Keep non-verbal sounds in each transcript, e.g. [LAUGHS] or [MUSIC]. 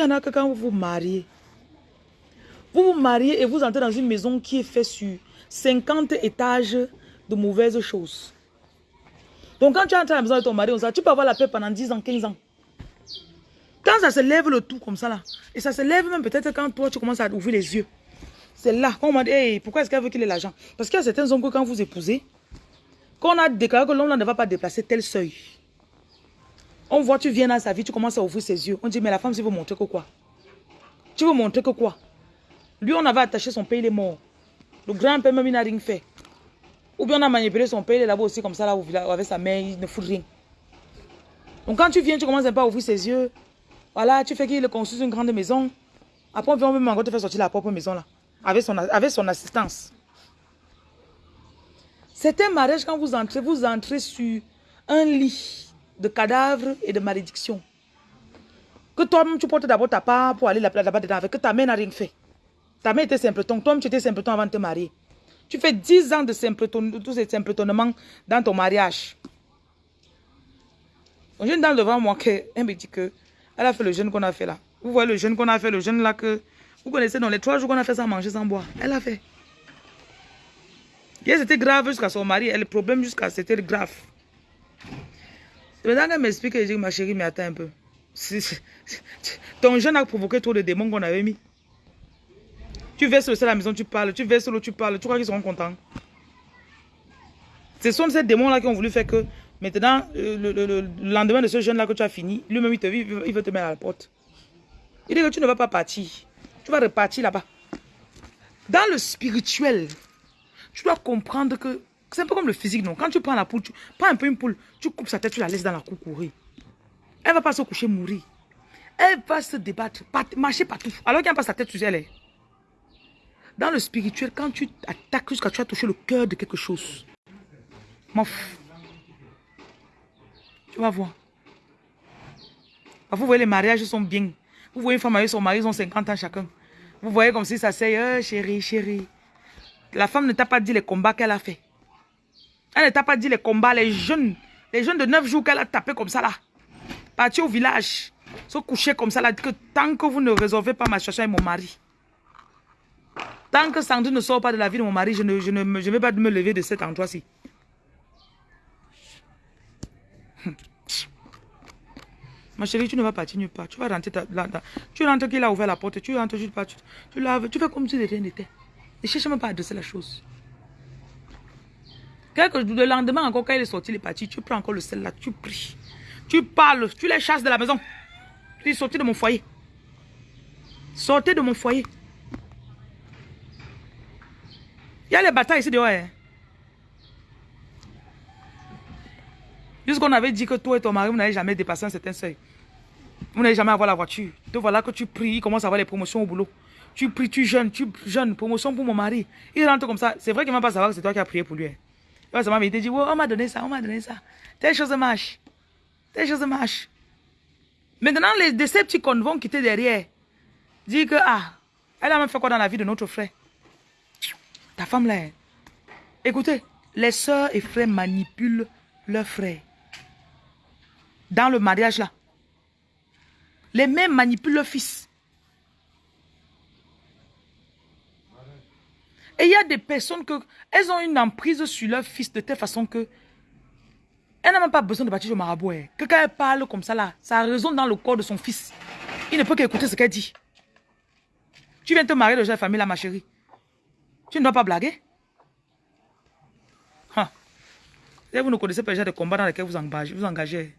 Il y en a que quand vous vous mariez, vous vous mariez et vous entrez dans une maison qui est faite sur 50 étages de mauvaises choses. Donc quand tu entres à la maison de ton mari, tu peux avoir la paix pendant 10 ans, 15 ans. Quand ça se lève le tout comme ça là, et ça se lève même peut-être quand toi tu commences à ouvrir les yeux. C'est là qu'on m'a dit, pourquoi est-ce qu'elle veut qu'il ait l'argent? Parce qu'il y a certains hommes que quand vous épousez, qu'on a déclaré que l'homme ne va pas déplacer tel seuil. On voit, tu viens dans sa vie, tu commences à ouvrir ses yeux. On dit, mais la femme, tu veux montrer que quoi? Tu veux montrer que quoi? Lui, on avait attaché son père, il est mort. Le grand-père, même, il n'a rien fait. Ou bien on a manipulé son père, il est là-bas aussi, comme ça, là, avec sa mère, il ne fout rien. Donc quand tu viens, tu commences un peu à ouvrir ses yeux. Voilà, tu fais qu'il construise une grande maison. Après, on vient même encore te faire sortir la propre maison, là. Avec son, avec son assistance. C'est un mariage, quand vous entrez, vous entrez sur un lit de cadavres et de malédictions. Que toi-même, tu portes d'abord ta part pour aller là-bas dedans avec que ta mère n'a rien fait. Ta mère était simpleton, toi-même, tu étais simpleton avant de te marier. Tu fais 10 ans de simpleton, tous ces simpletonnements dans ton mariage. Une jeune dame devant moi, elle me dit que elle a fait le jeûne qu'on a fait là. Vous voyez le jeûne qu'on a fait, le jeûne là que vous connaissez dans les trois jours qu'on a fait sans manger, sans boire. Elle a fait. C'était grave jusqu'à son mari. Le problème jusqu'à c'était grave. Maintenant qu'elle m'explique, je dis, ma chérie, mais attends un peu. Ton jeûne a provoqué trop de démons qu'on avait mis. Tu verses le sel à la maison, tu parles. Tu verses l'eau, tu parles. Tu crois qu'ils seront contents. Ce sont ces démons-là qui ont voulu faire que maintenant, euh, le, lendemain de ce jeûne-là que tu as fini, lui-même, il, te, il veut te mettre à la porte. Il dit que tu ne vas pas partir. Tu vas repartir là-bas. Dans le spirituel, tu dois comprendre que c'est un peu comme le physique, non? Quand tu prends la poule, tu prends un peu une poule, tu coupes sa tête, tu la laisses dans la cour courir. Elle va pas se coucher, mourir. Elle va se débattre, marcher partout. Alors qu'elle passe sa tête sur elle. Dans le spirituel, quand tu attaques jusqu'à tu as touché le cœur de quelque chose, tu vas voir. Vous voyez, les mariages sont bien. Vous voyez une femme avec son mari, ils ont 50 ans chacun. Vous voyez comme si ça c'est, euh, chérie, chérie. La femme ne t'a pas dit les combats qu'elle a fait. Elle ne t'a pas dit les combats, les jeunes, les jeunes de 9 jours qu'elle a tapé comme ça là. Partir au village, se coucher comme ça là, que tant que vous ne résolvez pas ma situation avec mon mari, tant que Sandrine ne sort pas de la vie de mon mari, je ne, je ne je vais pas me lever de cet endroit-ci. Ma chérie, tu ne vas partir nulle part. Tu vas rentrer là, Tu rentres qu'il a ouvert la porte. Tu rentres juste pas. Tu, tu laves. Tu fais comme si de rien n'était. Ne cherche même pas à adresser la chose. Quelque, le lendemain, encore quand il est sorti, il est parti, tu prends encore le sel là, tu pries. Tu parles, tu les chasses de la maison. Tu dis, sortez de mon foyer. Sortez de mon foyer. Il y a les batailles ici dehors. Hein. Jusqu'on avait dit que toi et ton mari, vous n'allez jamais dépasser un certain seuil. Vous n'allez jamais avoir la voiture. Te voilà que tu pries, il commence à avoir les promotions au boulot. Tu pries, tu jeûnes, tu jeûnes, promotion pour mon mari. Il rentre comme ça. C'est vrai qu'il ne va pas savoir que c'est toi qui as prié pour lui. Hein. Il va il te dit, on m'a donné ça, on m'a donné ça. Telle chose marche. Telle chose marche. Maintenant, les Decepticons vont quitter derrière. Dire que, ah, elle a même fait quoi dans la vie de notre frère? Ta femme là. Hein. Écoutez, les soeurs et frères manipulent leurs frères. Dans le mariage là. Les mères manipulent leurs fils. Et il y a des personnes que elles ont une emprise sur leur fils de telle façon que elle n'a même pas besoin de bâtir le marabout. Hein. Que quand elle parle comme ça ça résonne dans le corps de son fils. Il ne peut qu'écouter ce qu'elle dit. Tu viens te marier de la famille là, ma chérie. Tu ne dois pas blaguer. Vous ne connaissez pas déjà des combats dans lesquels vous engagez. Vous engagez.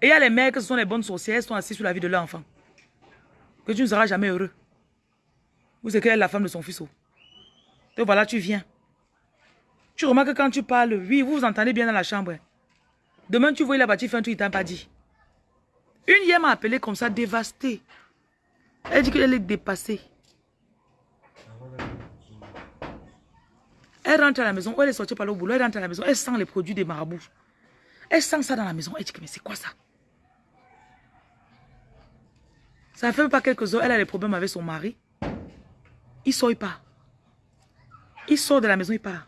Et il y a les mères qui sont les bonnes sorcières, elles sont assises sur la vie de leur enfant. Que tu ne seras jamais heureux. Vous c'est qu'elle est la femme de son fils. Oh. Donc voilà, tu viens. Tu remarques que quand tu parles, oui, vous vous entendez bien dans la chambre. Hein. Demain, tu vois, il a bâti fait un truc, il t'a pas dit. Une hier m'a appelé comme ça, dévastée. Elle dit qu'elle est dépassée. Elle rentre à la maison, elle est sortie par le boulot, elle rentre à la maison, elle sent les produits des marabouts. Elle sent ça dans la maison, elle dit que mais c'est quoi ça? Ça fait pas quelques heures, elle a des problèmes avec son mari. Il sort, il part. Il sort de la maison, il part.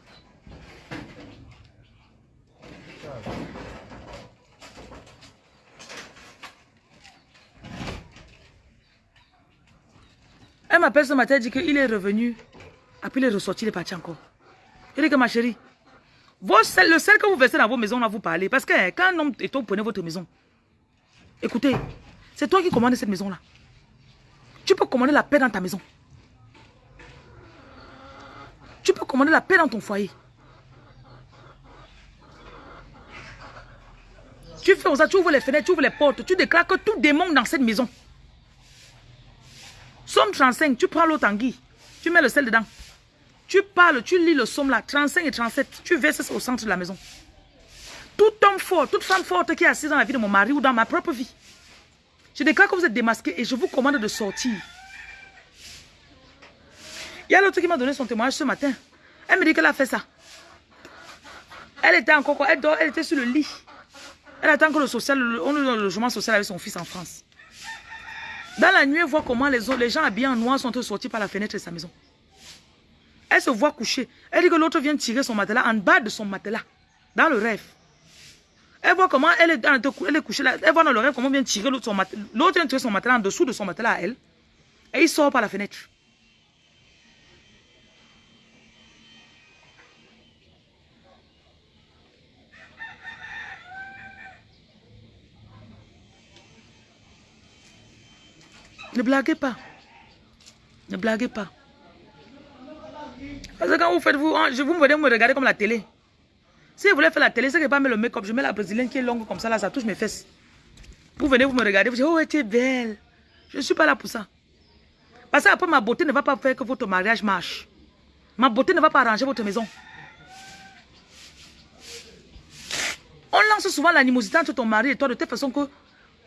Elle m'appelle ce matin, elle dit qu'il est revenu. Après, il est ressorti, il est parti encore. Il dit que ma chérie, le sel que vous versez dans vos maisons, là, vous parlez. Parce que hein, quand un homme et toi, prenez votre maison, écoutez, c'est toi qui commandes cette maison-là. Tu peux commander la paix dans ta maison. Tu peux commander la paix dans ton foyer. Tu fais ça, tu ouvres les fenêtres, tu ouvres les portes, tu déclares que tout démon dans cette maison. Somme 35, tu prends l'eau tanguy, tu mets le sel dedans. Tu parles, tu lis le somme là, 35 et 37, tu verses au centre de la maison. Tout homme fort, toute femme forte qui est assise dans la vie de mon mari ou dans ma propre vie. Je déclare que vous êtes démasqué et je vous commande de sortir. Il y a l'autre qui m'a donné son témoignage ce matin. Elle me dit qu'elle a fait ça. Elle était encore, quoi, elle, dort, elle était sur le lit. Elle attend que le social, logement social avec son fils en France. Dans la nuit, elle voit comment les, gens habillés en noir sont sortis par la fenêtre de sa maison. Elle se voit coucher. Elle dit que l'autre vient tirer son matelas en bas de son matelas. Dans le rêve. Elle voit comment elle est, elle est couchée là. Elle voit dans le rêve comment vient tirer l'autre son matelas. L'autre vient tirer son matelas en dessous de son matelas à elle. Et il sort par la fenêtre. Ne blaguez pas. Ne blaguez pas. Parce que quand vous faites, vous, hein, je vous venez me regarder comme la télé. Si vous voulez faire la télé, c'est que pas mettre le make-up. Je mets la brésilienne qui est longue comme ça, là, ça touche mes fesses. Vous venez, vous me regardez, vous dites, oh, tu es belle. Je ne suis pas là pour ça. Parce que après, ma beauté ne va pas faire que votre mariage marche. Ma beauté ne va pas arranger votre maison. On lance souvent l'animosité entre ton mari et toi de telle façon que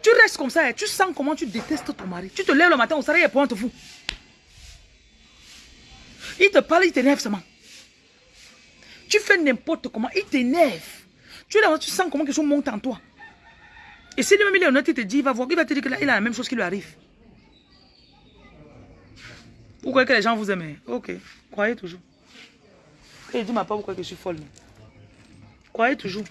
tu restes comme ça et tu sens comment tu détestes ton mari. Tu te lèves le matin au salarié et pointe vous. Il te parle, il t'énerve seulement. Tu fais n'importe comment, il t'énerve. Tu, tu sens comment quelque chose monte en toi. Et si lui-même il est honnête, il te dit, il va voir, il va te dire qu'il a la même chose qui lui arrive. Vous croyez que les gens vous aiment hein? Ok, croyez toujours. Et il dit, ma part, vous croyez que je suis folle. Croyez toujours.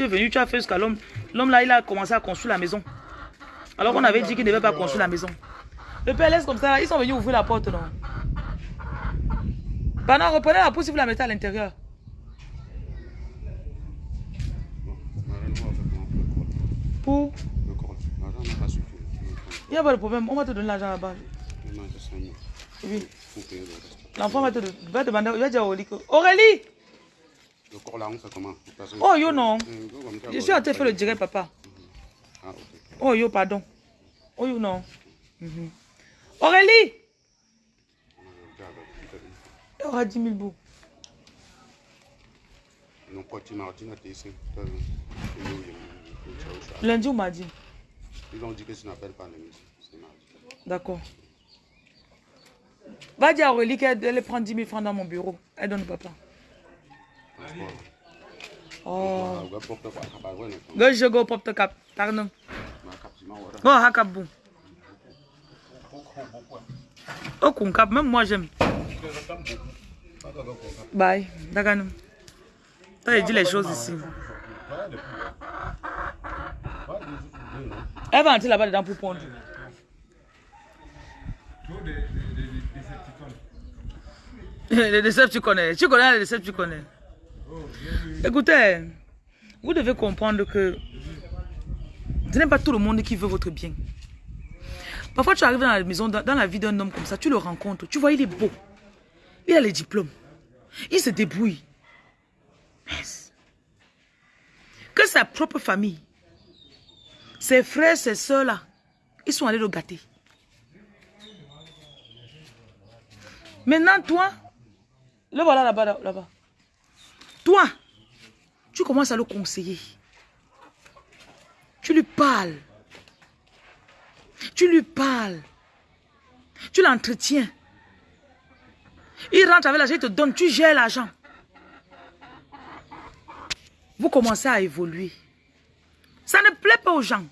Tu es venu, tu as fait jusqu'à l'homme. L'homme là, il a commencé à construire la maison. Alors qu'on avait dit qu'il ne devait pas construire la maison. Le laisse comme ça, là, ils sont venus ouvrir la porte, non? Pendant, reprenez la pousse si vous la mettez à l'intérieur. Pour? Il n'y a pas de problème, on va te donner l'argent là-bas. Il manque 5 000. Oui. L'enfant va te, demander, il va. Aurélie Le corps là, on fait comment Parce Oh, yo, non. Comme ça, Je suis en train de faire le direct, papa. Ah, ok. Oh yo, pardon. Oh yo, non. Mhm. Aurélie Regarde, Il aura 10 000 bouts. non, tu tu. Tu Lundi ou mardi? Ils ont dit que ça n'appelle pas les C'est mardi. D'accord. Va dire à Aurélie qu'elle elle prend 10 000 francs dans mon bureau. Elle donne au papa. Oh. Je pop the cap. Pardon. Cap, tu m'as oublié. Go hakap boum. Oh kun cap, même moi j'aime. Bye. Toi, il dit les choses ici. Elle va entrer là-bas dedans pour pondre. Les décepts, tu connais. Tu connais les décepts, tu connais. Écoutez, vous devez comprendre que ce n'est pas tout le monde qui veut votre bien. Parfois, tu arrives dans la maison, dans, la vie d'un homme comme ça, tu le rencontres, tu vois, il est beau. Il a les diplômes. Il se débrouille. Que sa propre famille, ses frères, ses soeurs là, ils sont allés le gâter. Maintenant, toi, le voilà là-bas, là- là-bas. Toi, tu commences à le conseiller. Tu lui parles. Tu lui parles. Tu l'entretiens. Il rentre avec l'argent, il te donne, tu gères l'argent. Vous commencez à évoluer. Ça ne plaît pas aux gens.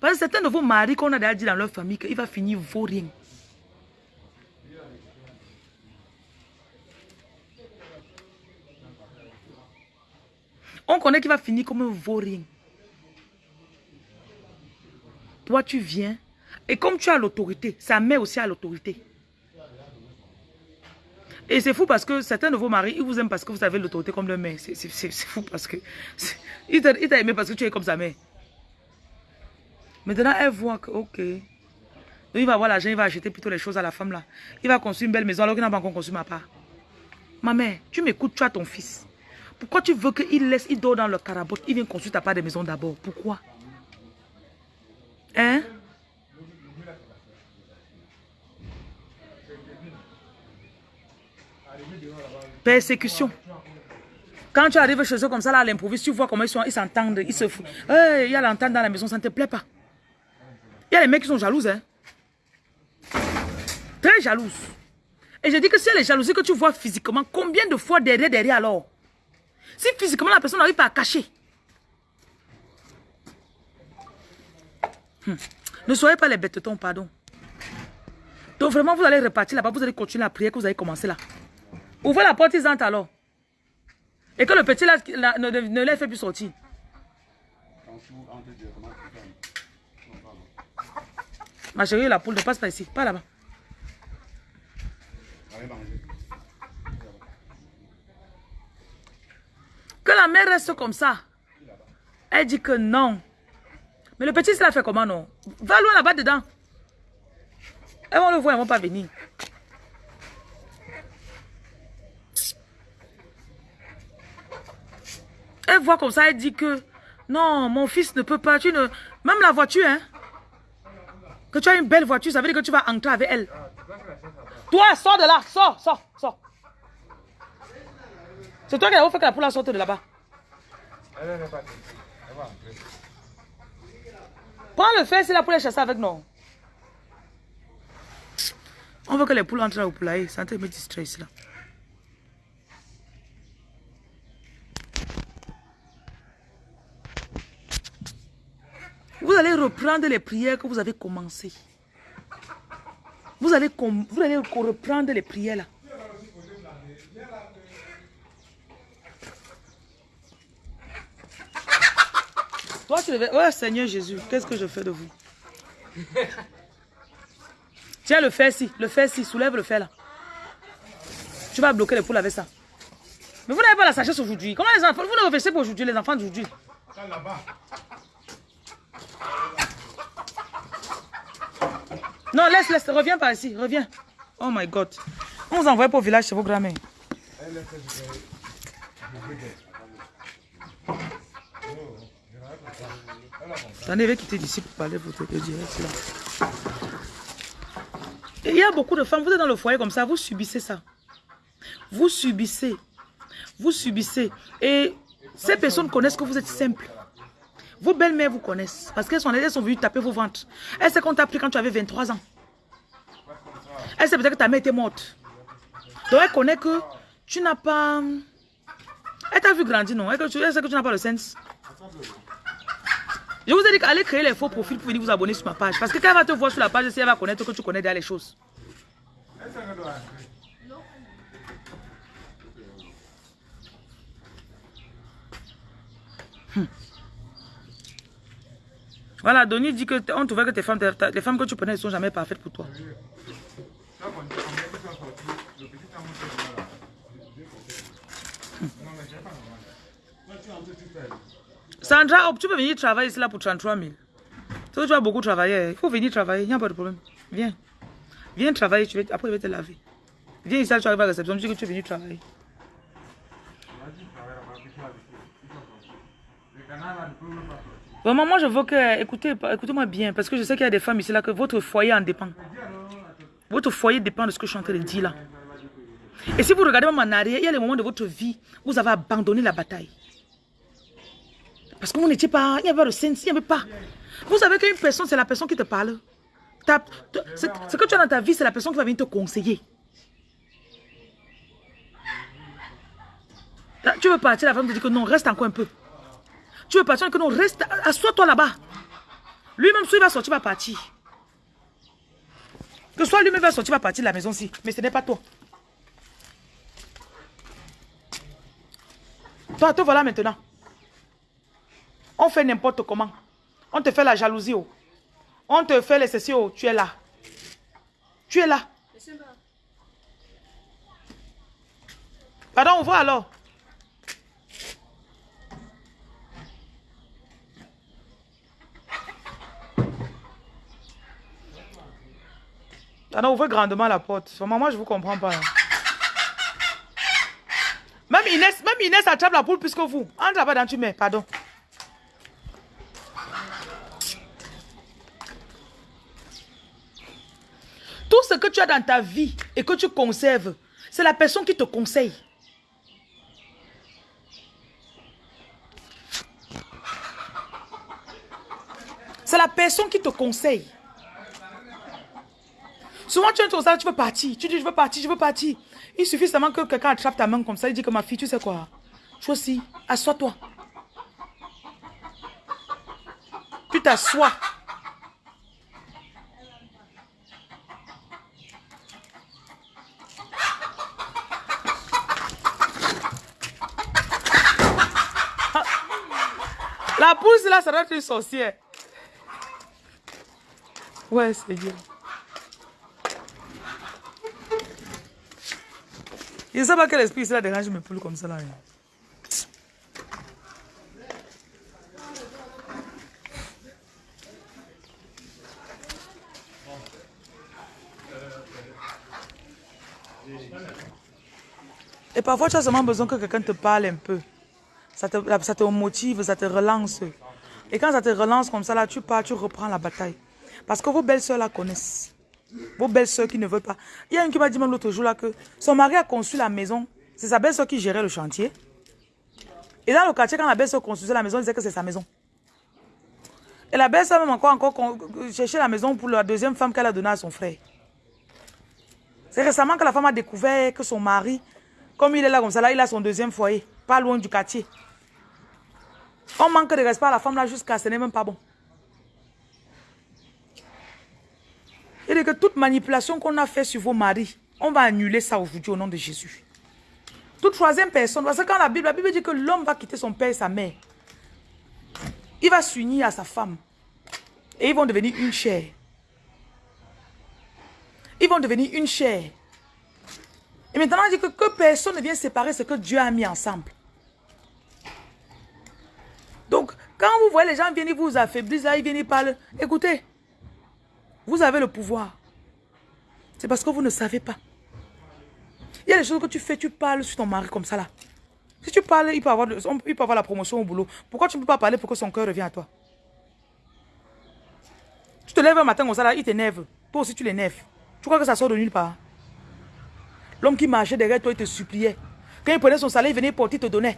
Parce que certains de vos maris qu'on a déjà dit dans leur famille qu'il va finir vaut rien. On connaît qu'il va finir comme un vaut rien. Toi, tu viens Et comme tu as l'autorité, sa mère aussi a l'autorité. Et c'est fou parce que certains de vos maris, ils vous aiment parce que vous avez l'autorité comme leur mère. C'est- fou parce que... [LAUGHS] il t'a aimé parce que tu es comme sa mère. Maintenant, elle voit que, ok. Donc, il va avoir l'argent, il va acheter plutôt les choses à la femme là. Il va construire une belle maison alors qu'il n'a pas encore construit ma part. Ma mère, tu m'écoutes, tu as ton fils. Pourquoi tu veux qu'il laisse, il dort dans le carabote, il vient construire ta part de maison d'abord? Pourquoi? Hein? Persécution. Quand tu arrives chez eux comme ça, là, à l'improviste, tu vois comment ils sont, ils s'entendent, ils se foutent. Il y a l'entente dans la maison, ça ne te plaît pas. Il y a les mecs qui sont jalouses, hein. Très jalouses. Et je dis que si elle est jalousie que tu vois physiquement, combien de fois derrière, derrière alors? Si physiquement la personne n'arrive pas à cacher. Hmm. Ne soyez pas les bêtetons, pardon. Donc vraiment, vous allez repartir là-bas, vous allez continuer la prière que vous avez commencé là. Ouvrez la porte, ils entrent alors. Et que le petit là, ne, ne, les fait plus sortir. Ma chérie, la poule ne passe pas ici, pas là-bas. Allez manger. Que la mère reste comme ça. Elle dit que non. Mais le petit, il a fait comment non? Va loin là-bas dedans. Elles vont le voir, elles vont pas venir. Elle voit comme ça, elle dit que non, mon fils ne peut pas. Tu ne... Même la voiture, hein. Que tu as une belle voiture, ça veut dire que tu vas entrer avec elle. Toi, sors de là, sors, sors, sors. C'est toi qui as fait que la poule sorte de là-bas. Prends le fer si la poule est chassée avec nous. On veut que les poules entrent au poulailler. C'est en train de me ici là. Vous allez reprendre les prières que vous avez commencées. Vous allez, vous allez reprendre les prières là. Oh Seigneur Jésus, qu'est-ce que je fais de vous? Tiens le fer ci, le fer ci, soulève le fer là. Tu vas bloquer les poules avec ça. Mais vous n'avez pas la sagesse aujourd'hui. Comment les enfants, vous ne réfléchissez pas aujourd'hui, les enfants d'aujourd'hui? Non, laisse, laisse, reviens par ici, reviens. Oh my God. On vous envoie pour au village chez vos grands-mères. Attendez, je vais quitter d'ici pour parler votre direct là. Et il y a beaucoup de femmes, vous êtes dans le foyer comme ça, vous subissez ça. Vous subissez. Vous subissez. Et ces personnes connaissent que vous êtes simple. Vos belles-mères vous connaissent. Parce qu'elles sont, elles sont venues taper vos ventres. Elles savent qu'on t'a pris quand tu avais 23 ans. Elle sait peut-être que ta mère était morte. Donc elle connaît que tu n'as pas... Elle t'a vu grandir, non? Elle sait que tu n'as pas le sens. Je vous ai dit qu'allez créer les faux profils pour venir vous abonner sur ma page. Parce que quand elle va te voir sur la page, elle va connaître que tu connais déjà les choses. Hmm. Voilà, Donny dit que on trouvait que tes femmes, les femmes que tu connais ne sont jamais parfaites pour toi. Sandra, tu peux venir travailler ici là pour 33 000. Toi, tu vas beaucoup travailler. Il faut venir travailler, il n'y a pas de problème. Viens. Viens travailler, tu vas, après je vais te laver. Viens ici, tu arrives à la réception, tu dis que tu es venu travailler. Vraiment, moi je veux que, écoutez, écoutez-moi bien, parce que je sais qu'il y a des femmes ici là que votre foyer en dépend. Votre foyer dépend de ce que je suis en train de dire là. Et si vous regardez même en arrière, il y a des moments de votre vie où vous avez abandonné la bataille. Parce que vous n'étiez pas, il n'y avait de sens, il n'y avait pas. Vous savez qu'une personne, c'est la personne qui te parle. Ce que tu as dans ta vie, c'est la personne qui va venir te conseiller. Tu veux partir, la femme te dit que non, reste encore un peu. Tu veux partir, que non, reste, assois-toi là-bas. Lui-même, soit il va sortir, il va partir. Que soit lui-même va sortir, il va partir de la maison ci. Mais ce n'est pas toi. Toi, te voilà maintenant. On fait n'importe comment. On te fait la jalousie. oh. On te fait les sessions, tu es là. Tu es là. Pardon, ouvre alors. Pardon, ouvrez grandement la porte. Vraiment, moi, je vous comprends pas. Même Inès, même Inès attrape la poule plus que vous. Entre là-bas dans tu mets, pardon. Tout ce que as dans ta vie et que tu conserves, c'est la personne qui te conseille. C'est la personne qui te conseille. Souvent, tu es au salon, tu veux partir. Tu dis, je veux partir, je veux partir. Il suffit seulement que quelqu'un attrape ta main comme ça. Il dit que ma fille, tu sais quoi? Aussi, assois-toi. Tu t'assois. La pousse là, ça doit être une sorcière. Ouais, bien. Je ne sais pas quel esprit cela dérange mes poules comme ça là. hein. Et parfois, tu as seulement besoin que quelqu'un te parle un peu. Ça te, motive, ça te relance. Et quand ça te relance comme ça, là, tu pars, tu reprends la bataille. Parce que vos belles-sœurs la connaissent. Vos belles-sœurs qui ne veulent pas. Il y a une qui m'a dit même l'autre jour là que son mari a conçu la maison. C'est sa belle-sœur qui gérait le chantier. Et dans le quartier, quand la belle-sœur construisait la maison, elle disait que c'est sa maison. Et la belle-sœur même encore, encore cherchait la maison pour la deuxième femme qu'elle a donnée à son frère. C'est récemment que la femme a découvert que son mari, comme il est là comme ça, là, il a son deuxième foyer, pas loin du quartier. On manque de respect à la femme là jusqu'à ce n'est même pas bon. Il dit que toute manipulation qu'on a fait sur vos maris, on va annuler ça aujourd'hui au nom de Jésus. Toute troisième personne, parce que quand la Bible, la Bible dit que l'homme va quitter son père et sa mère, il va s'unir à sa femme et ils vont devenir une chair. Ils vont devenir une chair. Et maintenant, il dit que personne ne vient séparer ce que Dieu a mis ensemble. Donc, quand vous voyez les gens venir vous affaiblir, là, ils viennent, ils parlent. Écoutez, vous avez le pouvoir. C'est parce que vous ne savez pas. Il y a des choses que tu fais, tu parles sur ton mari comme ça là. Si tu parles, il peut avoir, il peut avoir la promotion au boulot. Pourquoi tu ne peux pas parler pour que son cœur revienne à toi? Tu te lèves un matin comme ça là, il t'énerve. Toi aussi tu l'énerves. Tu crois que ça sort de nulle part? L'homme qui marchait derrière toi, il te suppliait. Quand il prenait son salaire, il venait porter, il te donnait.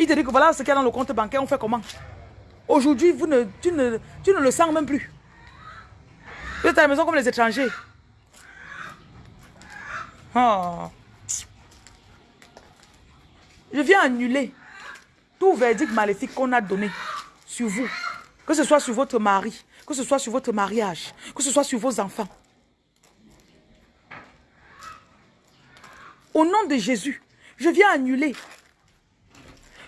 Il te dit que voilà ce qu'il y a dans le compte bancaire, on fait comment? Aujourd'hui, ne, tu, ne, tu ne le sens même plus. Vous êtes à la maison comme les étrangers. Oh. Je viens annuler tout verdict maléfique qu'on a donné sur vous. Que ce soit sur votre mari, que ce soit sur votre mariage, que ce soit sur vos enfants. Au nom de Jésus, je viens annuler.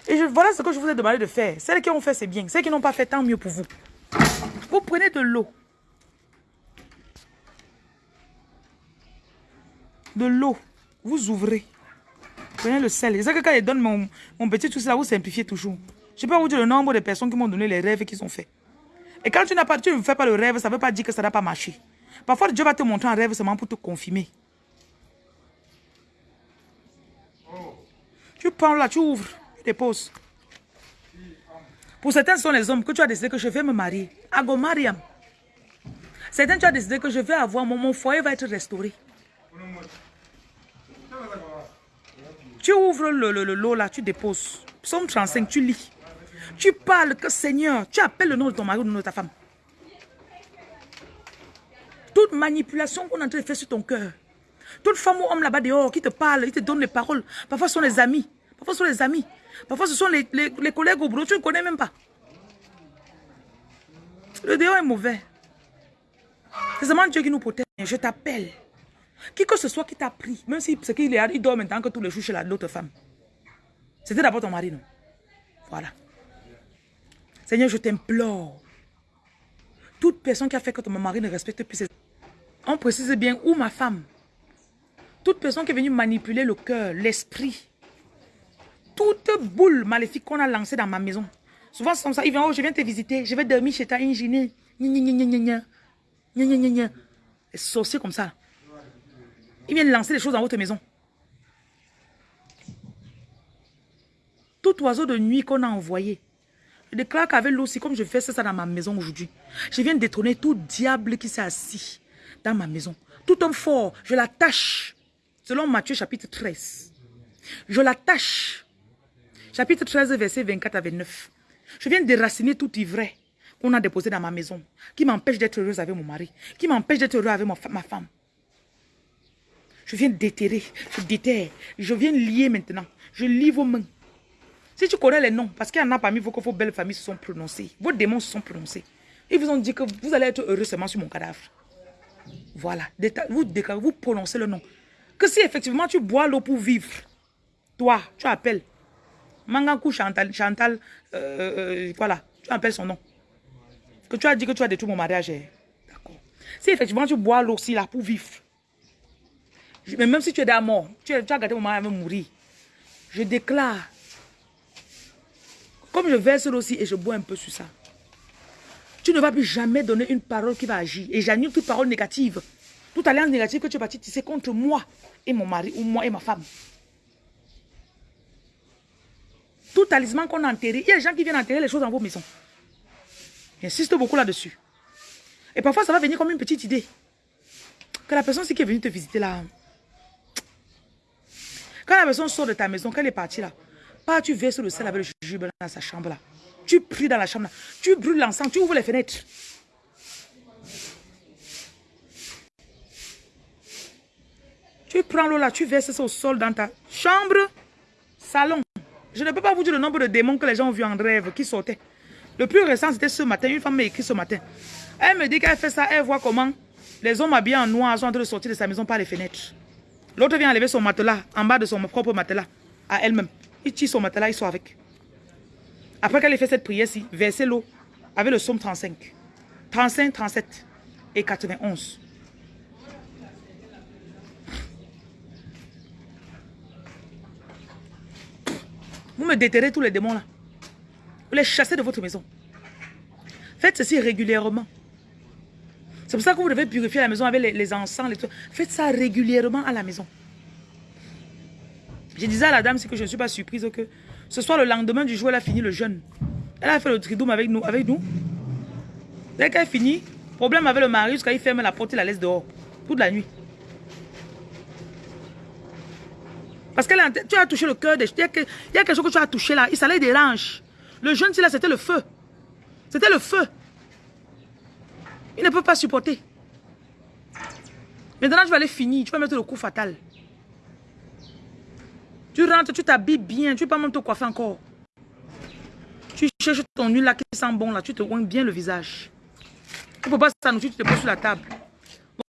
Et voilà ce que je vous ai demandé de faire. Celles qui ont fait, c'est bien. Celles qui n'ont pas fait, tant mieux pour vous. Vous prenez de l'eau. De l'eau. Vous ouvrez. Prenez le sel. C'est ça que quand je donne mon, mon petit tout ça, vous simplifiez toujours. Je peux vous dire le nombre de personnes qui m'ont donné les rêves qu'ils ont fait. Et quand tu n'as pas, tu ne fais pas le rêve, ça ne veut pas dire que ça n'a pas marché. Parfois, Dieu va te montrer un rêve seulement pour te confirmer. Tu prends là, tu ouvres, tu déposes. Pour certains, ce sont les hommes que tu as décidé que je vais me marier. Ago Mariam. Certains, tu as décidé que je vais avoir, mon, mon foyer va être restauré. Tu ouvres le, le, le lot là, tu déposes. Psaume 35, tu lis. Tu parles que Seigneur, tu appelles le nom de ton mari ou le nom de ta femme. Toute manipulation qu'on est en train de faire sur ton cœur. Toute femme ou homme là-bas dehors qui te parle, qui te donne les paroles. Parfois ce sont les amis. Parfois ce sont les amis. Parfois ce sont les, les, collègues au boulot. Tu ne connais même pas. Le dehors est mauvais. C'est seulement Dieu qui nous protège. Je t'appelle. Qui que ce soit qui t'a pris, même si c'est qu'il est, dort maintenant que tous les jours chez la- l'autre femme. C'était d'abord ton mari, non? Voilà. Seigneur, je t'implore. Toute personne qui a fait que ton mari ne respecte plus ses... On précise bien, ou ma femme. Toute personne qui est venue manipuler le cœur, l'esprit. Toute boule maléfique qu'on a lancée dans ma maison. Souvent, c'est comme ça. Ils viennent, oh, je viens te visiter. Je vais dormir chez ta ingénieure. Les sorciers comme ça. Ils viennent lancer des choses dans votre maison. Tout oiseau de nuit qu'on a envoyé. Je déclare qu'avec l'eau, comme je fais ça dans ma maison aujourd'hui, je viens détrôner tout diable qui s'est assis dans ma maison. Tout homme fort, je l'attache. Selon Matthieu chapitre 13. Je l'attache. Chapitre 13, verset 24 à 29. Je viens déraciner tout ivraie qu'on a déposé dans ma maison, qui m'empêche d'être heureuse avec mon mari, qui m'empêche d'être heureuse avec ma, femme. Je viens déterrer, je déterre, je viens lier maintenant. Je lie vos mains. Si tu connais les noms, parce qu'il y en a parmi vous que vos belles familles se sont prononcées, vos démons se sont prononcés. Ils vous ont dit que vous allez être heureux seulement sur mon cadavre. Voilà. Vous, vous prononcez le nom. Que si effectivement tu bois l'eau pour vivre, toi, tu appelles. Mangaku Chantal, Chantal euh, euh, tu appelles son nom. Que tu as dit que tu as détruit mon mariage. Eh. D'accord. Si effectivement tu bois l'eau aussi là pour vivre, mais même si tu es déjà mort, tu, as, gardé mon mari à mourir, je déclare comme je verse aussi et je bois un peu sur ça. Tu ne vas plus jamais donner une parole qui va agir. Et j'annule toute parole négative. Toute alliance négative que tu vas tisser contre moi et mon mari ou moi et ma femme. Tout talisman qu'on a enterré. Il y a des gens qui viennent enterrer les choses dans vos maisons. J'insiste beaucoup là-dessus. Et parfois, ça va venir comme une petite idée. Que la personne qui est venue te visiter là. Quand la personne sort de ta maison, qu'elle est partie là, pas tu verses le sel avec le jujube dans sa chambre là. Tu pries dans la chambre là. Tu brûles l'encens, tu ouvres les fenêtres. Tu prends l'eau là, tu verses ça au sol dans ta chambre, salon. Je ne peux pas vous dire le nombre de démons que les gens ont vu en rêve qui sortaient. Le plus récent, c'était ce matin. Une femme m'a écrit ce matin. Elle me dit qu'elle fait ça, elle voit comment les hommes habillés en noir sont en train de sortir de sa maison par les fenêtres. L'autre vient enlever son matelas en bas de son propre matelas à elle-même. Il tire son matelas, il sort avec. Après qu'elle ait fait cette prière-ci, versez l'eau avec le somme 35, 35, 37 et 91. Vous me déterrez tous les démons là. Vous les chassez de votre maison. Faites ceci régulièrement. C'est pour ça que vous devez purifier la maison avec les, encens. Les Faites ça régulièrement à la maison. Je disais à la dame, c'est que je ne suis pas surprise que ce soit le lendemain du jour, elle a fini le jeûne. Elle a fait le tridoum avec nous. Avec nous. Dès qu'elle finit, problème avec le mari, jusqu'à il ferme la porte et la laisse dehors. Toute la nuit. Parce que tu as touché le cœur des... Il y, a quelque chose que tu as touché là. Ça les dérange. Le jeune, là, c'était le feu. C'était le feu. Il ne peut pas supporter. Maintenant, tu vas aller finir. Tu vas mettre le coup fatal. Tu rentres, tu t'habilles bien. Tu peux pas même te coiffer encore. Tu cherches ton huile là qui sent bon là. Tu te oignes bien le visage. Tu ne peux pas s'annoncer, tu te poses sur la table.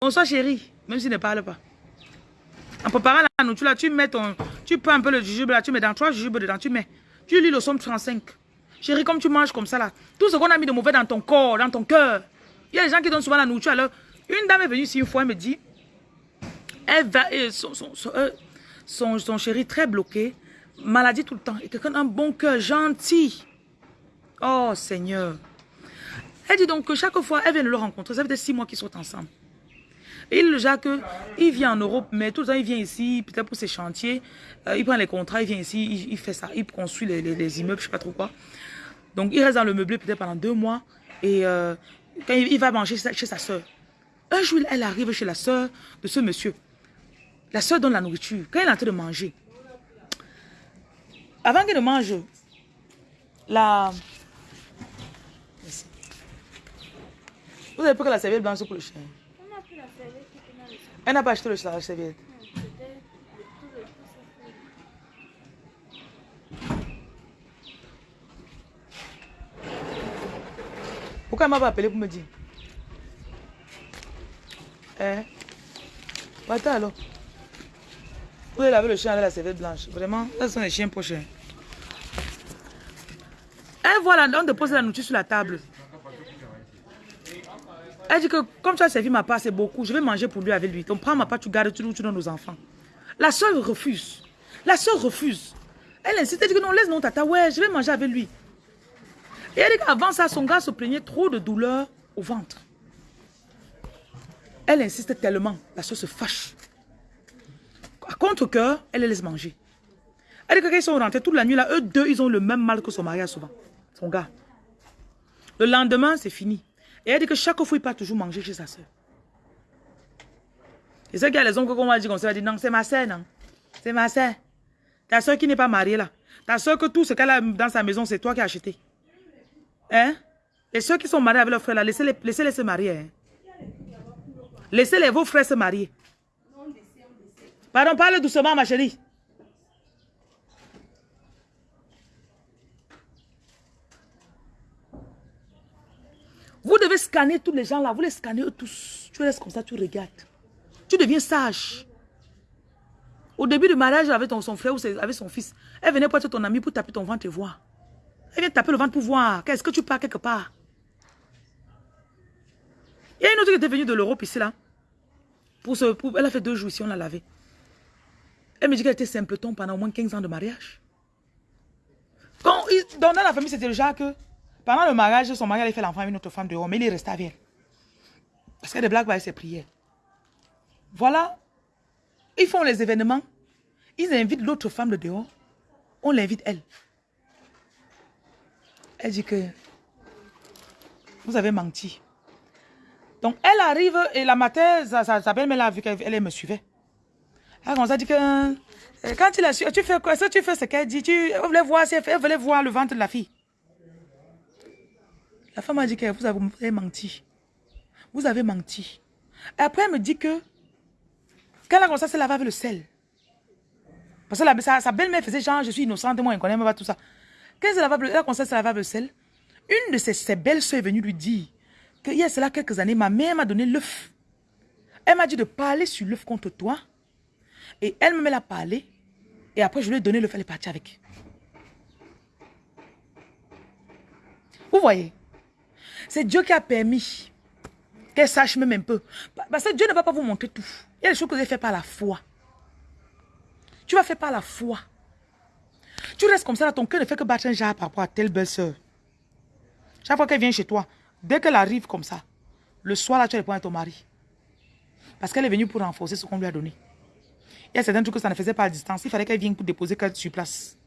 Bonsoir chérie. Même s'il ne parle pas. En préparant la nourriture, là, tu mets ton... Tu prends un peu le jujube, là, tu mets dans trois jujubes dedans, tu mets. Tu lis le somme 35. Chérie, comme tu manges comme ça, là, tout ce qu'on a mis de mauvais dans ton corps, dans ton cœur. Il y a des gens qui donnent souvent la nourriture. Alors, une dame est venue ici une fois, elle me dit, elle va, son, son, euh, son, son, chéri très bloqué, maladie tout le temps, et quelqu'un un bon cœur, gentil. Oh Seigneur. Elle dit donc que chaque fois, elle vient de le rencontrer. Ça fait six mois qu'ils sont ensemble. Et le Jacques, il vient en Europe, mais tout le temps, il vient ici, peut-être pour ses chantiers. Euh, il prend les contrats, il vient ici, il, fait ça. Il construit les, immeubles, je sais pas trop quoi. Donc, il reste dans le meublé peut-être pendant deux mois. Et euh, quand il, va manger chez sa soeur, un jour, elle arrive chez la soeur de ce monsieur. La soeur donne la nourriture. Quand elle est en train de manger, avant qu'elle ne mange, la... Vous avez peur que la serviette blanche pour le chien? Elle n'a pas acheté le serviette. Pourquoi elle m'a pas appelé pour me dire Eh Attends alors. Vous avez laver le chien avec la serviette blanche. Vraiment, ça sont les chiens prochains. Elle voit la on dépose la nourriture sur la table. Elle dit que comme tu as servi ma part, c'est beaucoup. Je vais manger pour lui avec lui. Donc prends ma part, tu gardes, tu, tu donnes aux enfants. La soeur refuse. La soeur refuse. Elle insiste, elle dit que non, laisse non tata, ouais, je vais manger avec lui. Et elle dit qu'avant ça, son gars se plaignait trop de douleur au ventre. Elle insiste tellement, la soeur se fâche. À contre-coeur, elle les laisse manger. Elle dit que quand ils sont rentrés toute la nuit, là, eux deux, ils ont le même mal que son mari a souvent. Son gars. Le lendemain, c'est fini. Et elle dit que chaque fois, il part toujours manger chez sa soeur. Et ceux qui a les oncles qu'on va dire comme ça, elle dit non, c'est ma soeur, non. C'est ma soeur. Ta soeur qui n'est pas mariée là. Ta soeur que tout ce qu'elle a dans sa maison, c'est toi qui as acheté. Hein? Et ceux qui sont mariés avec leurs frères là, laissez-les laissez -les se marier. Hein? Laissez-les vos frères se marier. Pardon, parle doucement ma chérie. Vous devez scanner tous les gens là, vous les scannez tous. Tu restes comme ça, tu regardes. Tu deviens sage. Au début du mariage avec ton, son frère ou avec son fils, elle venait être ton ami pour taper ton ventre et voir. Elle vient taper le ventre pour voir. Qu'est-ce que tu pars quelque part? Il y a une autre qui était venue de l'Europe ici là. Pour ce, elle a fait deux jours ici, on l'a lavé. Elle me dit qu'elle était simpleton pendant au moins 15 ans de mariage. Quand, dans la famille, c'était déjà que pendant le mariage, son mari allait faire l'enfant avec une autre femme dehors, mais il est resté avec elle. Parce qu'elle blagues avec ses prières. Voilà. Ils font les événements. Ils invitent l'autre femme de dehors. On l'invite elle. Elle dit que vous avez menti. Donc elle arrive et la matin, sa, belle-mère a vu qu'elle me suivait. Elle a dit que euh, quand il a su, tu fais quoi? Tu fais ce qu'elle dit. Tu voulais voir, elle voulait voir le ventre de la fille. La femme a dit que vous avez, menti. Vous avez menti. Et après, elle me dit que quand elle a commencé à se laver avec le sel, parce que sa, belle-mère faisait genre, je suis innocente, moi, je ne connais même pas tout ça. Quand elle, a commencé à se laver avec le sel, une de ses, belles-sœurs est venue lui dire que il y a cela quelques années, ma mère m'a donné l'œuf. Elle m'a dit de parler sur l'œuf contre toi. Et elle me met la parler. Et après, je lui ai donné l'œuf, elle est partie avec. Vous voyez? C'est Dieu qui a permis qu'elle sache même un peu. Parce que Dieu ne va pas vous montrer tout. Il y a des choses que vous avez fait par la foi. Tu vas faire par la foi. Tu restes comme ça, là, ton cœur ne fait que battre un jar par rapport à telle belle-sœur. Chaque fois qu'elle vient chez toi, dès qu'elle arrive comme ça, le soir, là, tu réponds à ton mari. Parce qu'elle est venue pour renforcer ce qu'on lui a donné. Il y a certains trucs que ça ne faisait pas à distance. Il fallait qu'elle vienne pour déposer qu'elle sur place.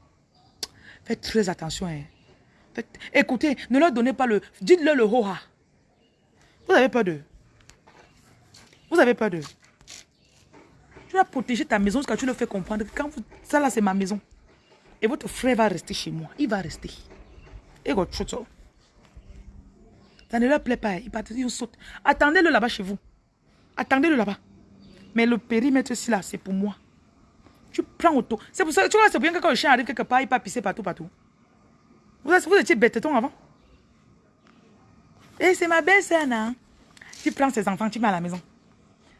Faites très attention. Hein. Écoutez, ne leur donnez pas le... Dites-leur le ho Vous avez peur d'eux. Vous avez peur d'eux. Tu vas protéger ta maison jusqu'à tu leur fais comprendre que quand vous, ça là c'est ma maison. Et votre frère va rester chez moi. Il va rester. Et Ça ne leur plaît pas. Il partent, ils sautent. Attendez-le là-bas chez vous. Attendez-le là-bas. Mais le périmètre ici là, c'est pour moi. Tu prends auto. C'est pour ça que tu vois, c'est bien que quand le chien arrive quelque part, il peut pisser partout, partout. Vous, vous étiez bêteton avant Et eh, c'est ma belle-sœur, non Tu prends ses enfants, tu mets à la maison.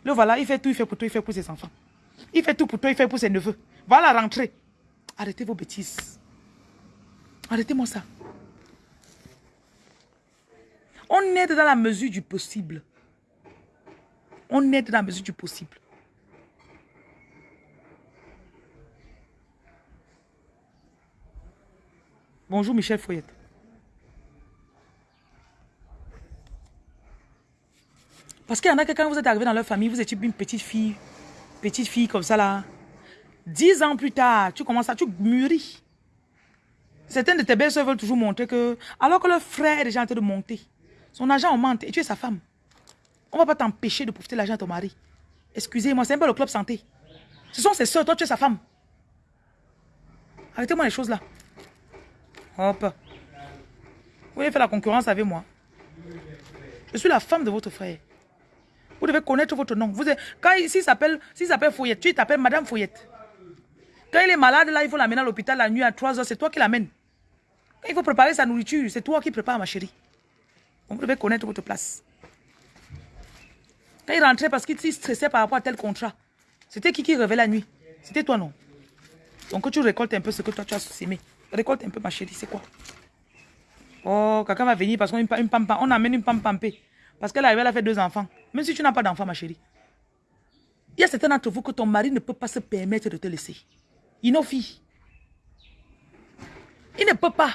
Le voilà, il fait tout, il fait pour toi, il fait pour ses enfants. Il fait tout pour toi, il fait pour ses neveux. Voilà, rentrez. Arrêtez vos bêtises. Arrêtez-moi ça. On aide dans la mesure du possible. On aide dans la mesure du possible. Bonjour Michel Foyette. Parce qu'il y en a que quand vous êtes arrivé dans leur famille, vous étiez une petite fille, petite fille comme ça là. Dix ans plus tard, tu commences à, tu mûris. Certaines de tes belles-sœurs veulent toujours montrer que, alors que leur frère est déjà en train de monter, son argent augmente et tu es sa femme. On ne va pas t'empêcher de profiter de l'argent de ton mari. Excusez-moi, c'est un peu le club santé. Ce sont ses soeurs, toi tu es sa femme. Arrêtez-moi les choses là. Hop. Vous voulez faire la concurrence avec moi. Je suis la femme de votre frère. Vous devez connaître votre nom. Vous quand s'il s'appelle Fouillette, tu t'appelles Madame Fouillette. Quand il est malade, là, il faut l'amener à l'hôpital la nuit à 3 heures. C'est toi qui l'amènes. Quand il faut préparer sa nourriture, c'est toi qui prépares, ma chérie. vous devez connaître votre place. Quand il rentrait parce qu'il stressait par rapport à tel contrat, c'était qui qui rêvait la nuit? C'était toi, non? Donc, tu récoltes un peu ce que toi, tu as semé. Récolte un peu ma chérie, c'est quoi? Oh, quelqu'un va venir parce qu'on une, On amène une pam pampé. Parce qu'elle a fait deux enfants. Même si tu n'as pas d'enfant, ma chérie. Il y a certains d'entre vous que ton mari ne peut pas se permettre de te laisser. Il n'a fille. Il ne peut pas.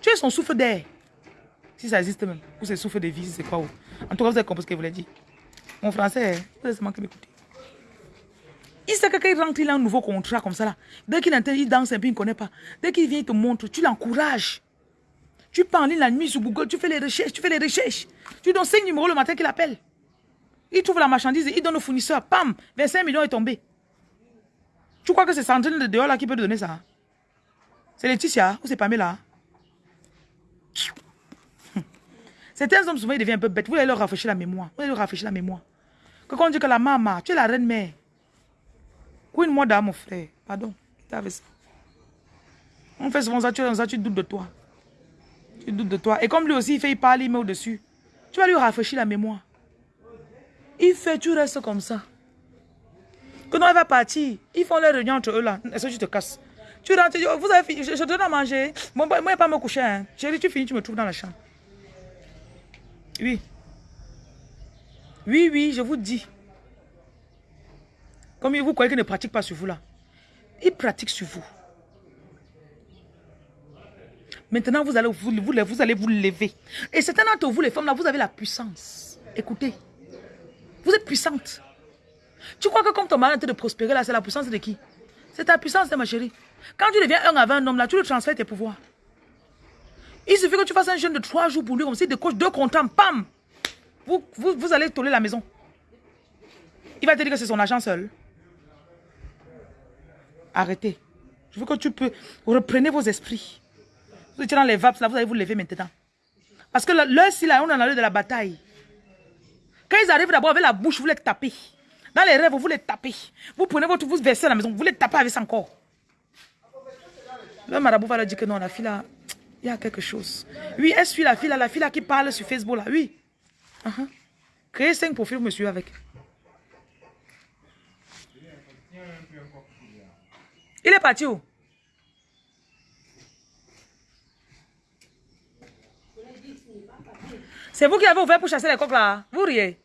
Tu es son souffle d'air. Si ça existe même. Ou c'est souffle de vie, c'est quoi. En tout cas, vous avez compris ce que je voulais dire. Mon français, vous avez seulement m'écouter. Il sait que quand il rentre, il a un nouveau contrat comme ça là. Dès qu'il entend, il danse un peu, il ne connaît pas. Dès qu'il vient, il te montre, tu l'encourages. Tu ligne la nuit sur Google, tu fais les recherches, tu fais les recherches. Tu donnes 5 numéros le matin qu'il appelle. Il trouve la marchandise, il donne au fournisseur, pam, 25 millions est tombé. Tu crois que c'est Sandrine de dehors là qui peut te donner ça? C'est Laetitia ou c'est Pamela? Certains hommes souvent ils deviennent un peu bêtes. Vous allez leur rafraîchir la mémoire. Vous allez leur rafraîchir la mémoire. Quand on dit que la maman, tu es la reine mère. Queen moi mon frère. Pardon. On fait souvent ça, tu ça, tu doutes de toi. Tu doutes de toi. Et comme lui aussi, il fait, il parle, il met au-dessus. Tu vas lui rafraîchir la mémoire. Il fait, tu restes comme ça. Quand on va partir, ils font leur réunion entre eux là. Est-ce que tu te casses Tu rentres, tu dis, vous avez fini, je, te donne à manger. Moi, je ne pas me coucher. Hein. Chérie, tu finis, tu me trouves dans la chambre. Oui. Oui, oui, je vous dis. Comme vous croyez qu'il ne pratique pas sur vous là. Il pratique sur vous. Maintenant, vous allez vous, vous, allez vous lever. Et certains d'entre vous, les femmes, là, vous avez la puissance. Écoutez. Vous êtes puissante. Tu crois que comme ton mari est de prospérer, là, c'est la puissance de qui? C'est ta puissance, ma chérie. Quand tu deviens un avec un homme, là, tu lui transfères tes pouvoirs. Il suffit que tu fasses un jeûne de trois jours pour lui, comme si de coach deux comptants, pam vous, vous, vous allez toller la maison. Il va te dire que c'est son agent seul. Arrêtez. Je veux que tu peux... Reprenez vos esprits. Vous étiez dans les vapes, là, vous allez vous lever maintenant. Parce que l'heure, si là, on dans l'heure de la bataille. Quand ils arrivent d'abord avec la bouche, vous les tapez. Dans les rêves, vous les tapez. Vous prenez votre, vous versez à la maison, vous les tapez avec ça encore. Le marabout va leur dire que non, la fille là, il y a quelque chose. Oui, elle suit la fille là, la fille là qui parle sur Facebook là, oui. Uh Créez cinq profils, monsieur, avec. Il est parti où? C'est vous qui avez ouvert pour chasser les coques là. Vous riez.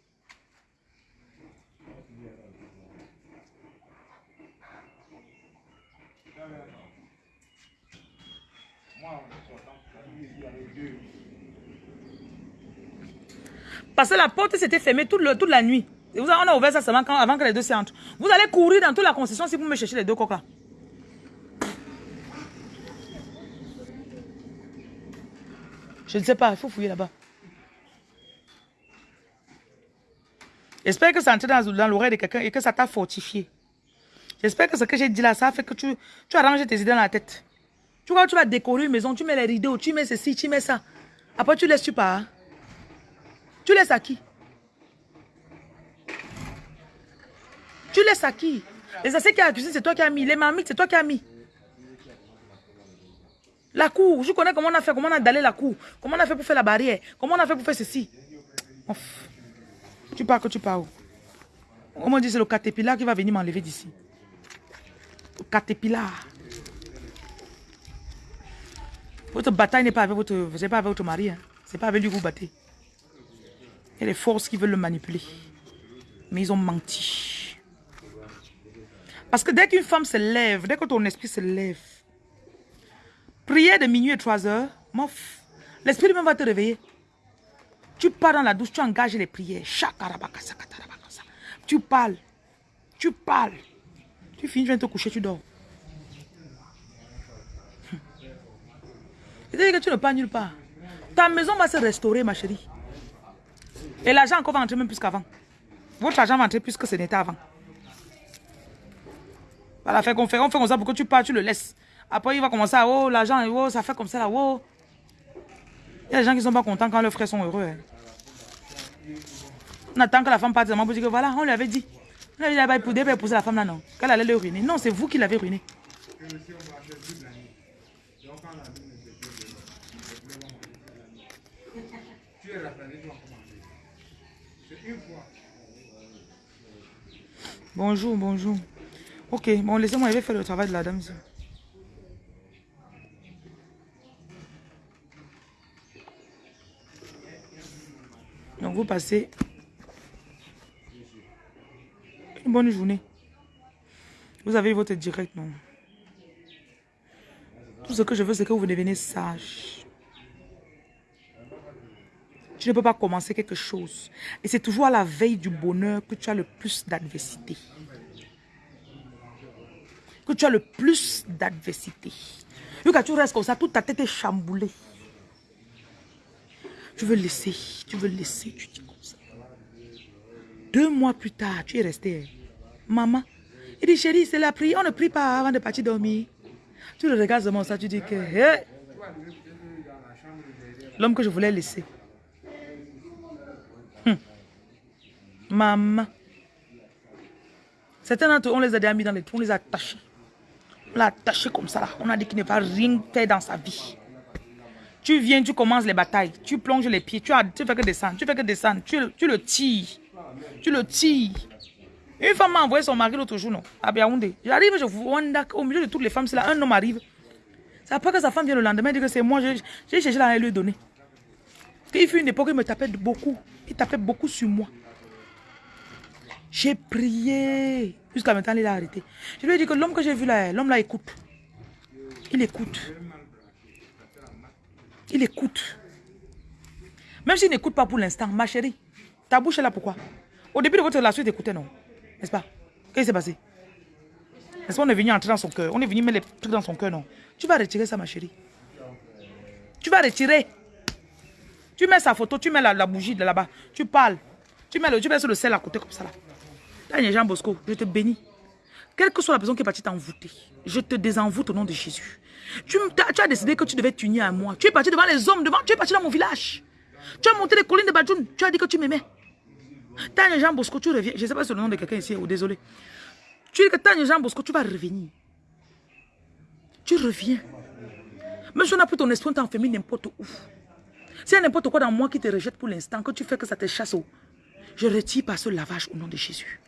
Parce que la porte s'était fermée toute, toute, la nuit. On a ouvert ça seulement avant que les deux s'entrent. Vous allez courir dans toute la concession si vous me cherchez les deux coques là. Je ne sais pas, il faut fouiller là-bas. J'espère que ça entre dans, dans l'oreille de quelqu'un et que ça t'a fortifié. J'espère que ce que j'ai dit là, ça fait que tu, tu arranges tes idées dans la tête. Tu vois, tu vas décorer une maison, tu mets les rideaux, tu mets ceci, tu mets ça. Après, tu laisses tu pas. Tu laisses à qui? Tu laisses à qui? Les assiettes qui a la cuisine, c'est toi qui as mis. Les mamites, c'est toi qui as mis. La cour, je connais comment on a fait, comment on a dallé la cour, comment on a fait pour faire la barrière, comment on a fait pour faire ceci. Tu pars que tu pars où? On dit c'est le caterpillar qui va venir m'enlever d'ici. Le caterpillar. Votre bataille n'est pas avec votre, pas avec votre mari. Hein. C'est pas avec lui que vous battez. Il y a des forces qui veulent le manipuler. Mais ils ont menti. Parce que dès qu'une femme se lève, dès que ton esprit se lève, Prière de minuit et 3 heures, l'esprit même va te réveiller. Tu pars dans la douche, tu engages les prières. Tu parles. Tu parles. Tu finis, tu viens te coucher, tu dors. C'est-à-dire que tu ne pars nulle part. Ta maison va se restaurer, ma chérie. Et l'argent encore va entrer même plus qu'avant. Votre argent va entrer plus que ce n'était avant. Voilà, fait qu'on fait, on fait comme ça pour que tu pars, tu le laisses. Après, il va commencer à, oh, l'argent, oh, ça fait comme ça, là, oh. Il y a des gens qui ne sont pas contents quand leurs frères sont heureux. Hein. On attend que la femme parte, pour dire que voilà, on lui avait dit. On lui avait dit, pour épouser la femme là, non. Qu'elle allait le ruiner. Non, c'est vous qui l'avez ruiné. Bonjour, bonjour. Ok, bon, laissez-moi, je vais faire le travail de la dame. Vous passez une bonne journée. Vous avez votre direct, non? Tout ce que je veux, c'est que vous devenez sage. Tu ne peux pas commencer quelque chose. Et c'est toujours à la veille du bonheur que tu as le plus d'adversité. Que tu as le plus d'adversité. Quand tu restes comme ça, toute ta tête est chamboulée. Tu veux laisser, tu veux laisser, tu dis comme ça. Deux mois plus tard, tu es resté. Maman, il dit, chérie, c'est la prière. On ne prie pas avant de partir dormir. Tu le regardes seulement ça, tu dis que... L'homme que je voulais laisser. Hum. Maman. Certains d'entre eux, on les a mis dans les trous, on les a attachés. On l'a attaché comme ça là. On a dit qu'il ne va rien faire dans sa vie. Tu viens, tu commences les batailles. Tu plonges les pieds. Tu, fais que descendre. Tu fais que descendre. Tu, tu le tires. Tu le tires. Une femme m'a envoyé son mari l'autre jour, non, à Biaoundé. J'arrive, je vois au milieu de toutes les femmes, c'est là, un homme arrive. C'est après que sa femme vient le lendemain, dit que c'est moi, j'ai cherché à lui donner. Il fut une époque, il me tapait beaucoup. Il tapait beaucoup sur moi. J'ai prié. Jusqu'à maintenant, il a arrêté. Je lui ai dit que l'homme que j'ai vu là, l'homme là écoute. Il écoute. Il écoute. Même s'il n'écoute pas pour l'instant, ma chérie, ta bouche est là pourquoi? Au début de votre relation, il écoutait, non? N'est-ce pas? Qu'est-ce qui s'est passé? Est-ce qu'on est venu entrer dans son cœur? On est venu mettre les trucs dans son cœur, non? Tu vas retirer ça, ma chérie. Tu vas retirer. Tu mets sa photo, tu mets la, bougie de là-bas. Tu parles. Tu mets, le, tu mets sur le sel à côté comme ça là. Là, Jean Bosco, je te bénis. Quelle que soit la personne qui est partie t'envoûter, je te désenvoûte au nom de Jésus. Tu, as, décidé que tu devais t'unir à moi. Tu es parti devant les hommes, devant, tu es parti dans mon village. Tu as monté les collines de Badjoun. Tu as dit que tu m'aimais. Tanya Jean Bosco, tu reviens. Je ne sais pas si c'est le nom de quelqu'un ici, ou désolé. Tu dis que Tanya Jean Bosco, tu vas revenir. Tu reviens. Même si on a pris ton esprit, on t'a enfermé n'importe où. S'il y a n'importe quoi dans moi qui te rejette pour l'instant, que tu fais que ça te chasse, je retire par ce lavage au nom de Jésus.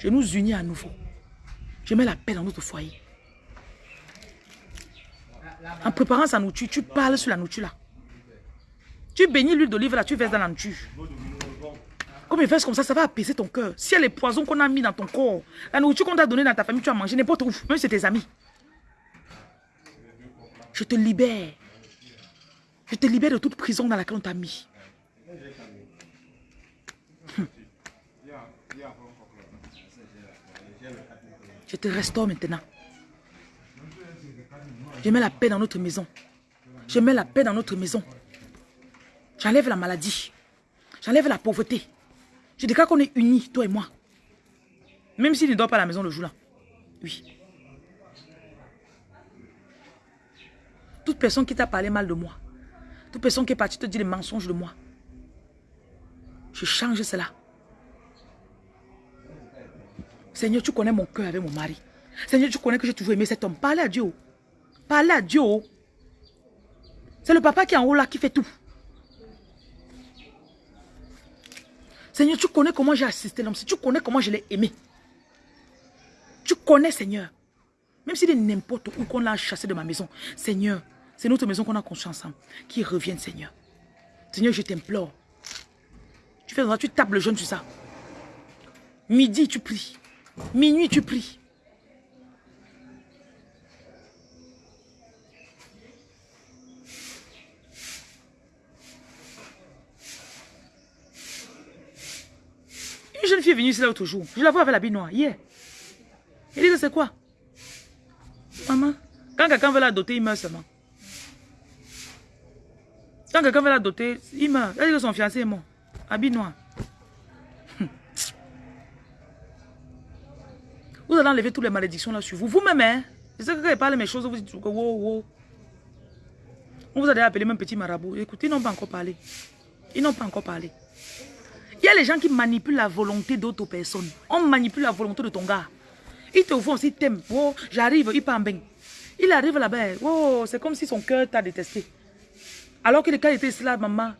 Je nous unis à nouveau. Je mets la paix dans notre foyer. En préparant sa nourriture, tu parles sur la nourriture là. Tu bénis l'huile d'olive là, tu verses dans la nourriture. Comme il fait comme ça, ça va apaiser ton cœur. Si y a les poisons qu'on a mis dans ton corps, la nourriture qu'on t'a donnée dans ta famille, tu as mangé n'importe où, même si c'est tes amis. Je te libère. Je te libère de toute prison dans laquelle on t'a mis. Je te restaure maintenant. Je mets la paix dans notre maison. Je mets la paix dans notre maison. J'enlève la maladie. J'enlève la pauvreté. Je déclare qu'on est unis, toi et moi. Même s'il ne dort pas à la maison le jour-là. Oui. Toute personne qui t'a parlé mal de moi, toute personne qui est partie te dire des mensonges de moi, je change cela. Seigneur, tu connais mon cœur avec mon mari. Seigneur, tu connais que j'ai toujours aimé cet homme. Parlez à Dieu. Parlez à Dieu. C'est le papa qui est en haut là qui fait tout. Seigneur, tu connais comment j'ai assisté l'homme. Tu connais comment je l'ai aimé. Tu connais, Seigneur. Même s'il est n'importe où qu'on l'a chassé de ma maison. Seigneur, c'est notre maison qu'on a construite ensemble. Qui revienne, Seigneur. Seigneur, je t'implore. Tu fais ça, tu tapes le jeune sur ça. Midi, tu pries. Minuit, tu pries. Une jeune fille est venue ici l'autre jour. Je la vois avec l'habit noir, hier. Elle dit que c'est quoi? Maman, quand quelqu'un veut la doter, il meurt seulement. Quand quelqu'un veut la doter, il meurt. Elle dit que son fiancé est mort. Habit noir. Vous allez enlever toutes les malédictions là sur vous. Vous-même, hein? Je sais que quand je parle mes choses, vous dites que wow, wow. Vous a appelé même petit marabout. Écoutez, ils n'ont pas encore parlé. Ils n'ont pas encore parlé. Il y a les gens qui manipulent la volonté d'autres personnes. On manipule la volonté de ton gars. Il te voit aussi, t'aime. Oh, j'arrive, il bien. Il arrive là-bas. Oh, c'est comme si son cœur t'a détesté. Alors que le cas était là, maman.